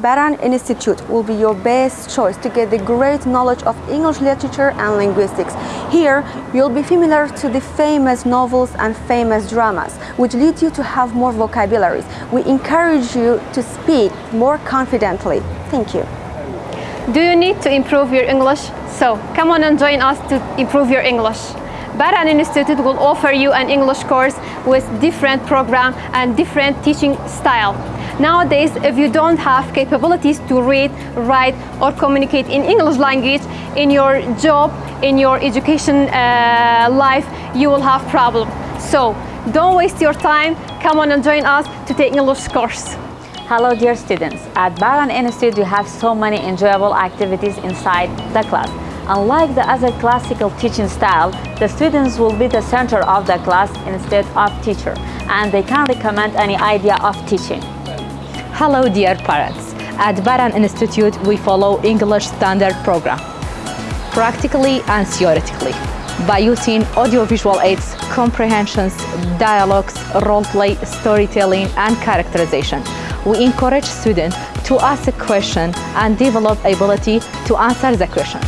Baran Institute will be your best choice to get the great knowledge of English literature and linguistics. Here, you'll be familiar to the famous novels and famous dramas, which lead you to have more vocabularies. We encourage you to speak more confidently. Thank you. Do you need to improve your English? So come on and join us to improve your English. Baran Institute will offer you an English course with different program and different teaching style. Nowadays, if you don't have capabilities to read, write, or communicate in English language in your job, in your education uh, life, you will have problem. So don't waste your time. Come on and join us to take English course. Hello dear students, at Baran Institute you have so many enjoyable activities inside the class. Unlike the other classical teaching style, the students will be the center of the class instead of teacher and they can recommend any idea of teaching. Hello dear parents. At Baran Institute we follow English standard program, practically and theoretically, by using audiovisual aids, comprehensions, dialogues, role-play, storytelling and characterization. We encourage students to ask a question and develop ability to answer the question.